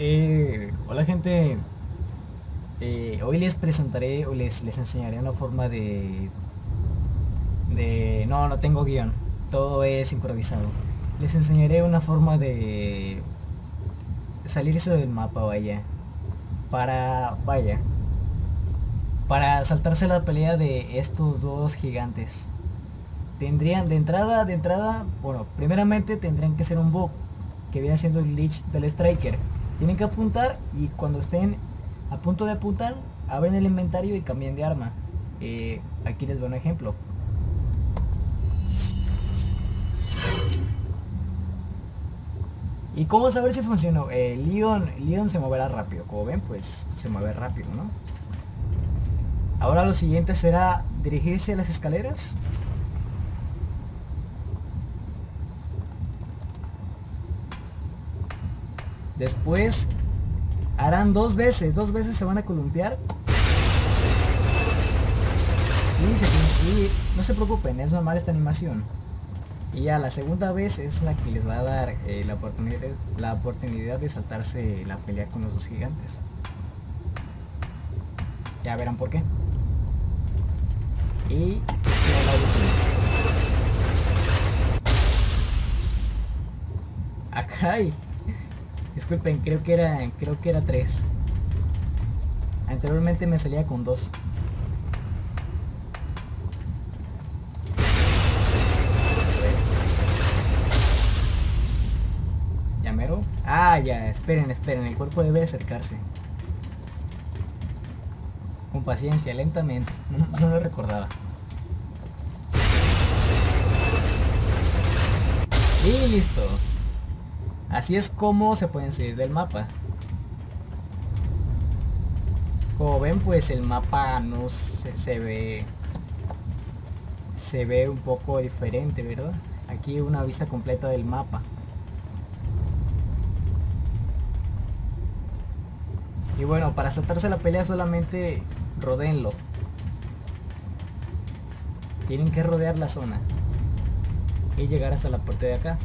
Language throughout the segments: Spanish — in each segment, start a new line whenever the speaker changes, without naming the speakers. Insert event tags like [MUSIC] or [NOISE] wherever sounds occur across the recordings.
Eh, hola gente, eh, hoy les presentaré o les, les enseñaré una forma de, de... No, no tengo guion, todo es improvisado. Les enseñaré una forma de salirse del mapa, vaya. Para, vaya, para saltarse la pelea de estos dos gigantes. Tendrían de entrada, de entrada, bueno, primeramente tendrían que ser un bug que viene siendo el glitch del striker tienen que apuntar y cuando estén a punto de apuntar, abren el inventario y cambian de arma. Eh, aquí les doy un ejemplo. ¿Y cómo saber si funcionó? Eh, Leon, Leon se moverá rápido. Como ven, pues se mueve rápido, ¿no? Ahora lo siguiente será dirigirse a las escaleras Después harán dos veces, dos veces se van a columpiar. Y, no se preocupen, es normal esta animación. Y ya la segunda vez es la que les va a dar eh, la, oportunidad, la oportunidad de saltarse la pelea con los dos gigantes. Ya verán por qué. Y la hay. Disculpen, creo que era creo que era 3. Anteriormente me salía con 2. ¿Llamero? Ah, ya, esperen, esperen, el cuerpo debe acercarse. Con paciencia, lentamente. [LAUGHS] No, no lo recordaba. Y listo. Así es como se pueden salir del mapa. Como ven pues el mapa no se, ve se ve un poco diferente, ¿verdad? Aquí una vista completa del mapa. Y bueno, para saltarse la pelea solamente rodeenlo. Tienen que rodear la zona. Y llegar hasta la puerta de acá.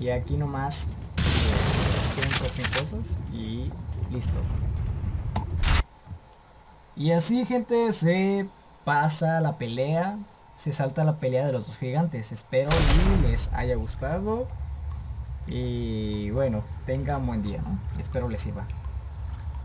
Y aquí nomás pues, cosas y listo. Y así gente se pasa la pelea se salta la pelea de los dos gigantes. Espero y les haya gustado. Y bueno tengan buen día espero les sirva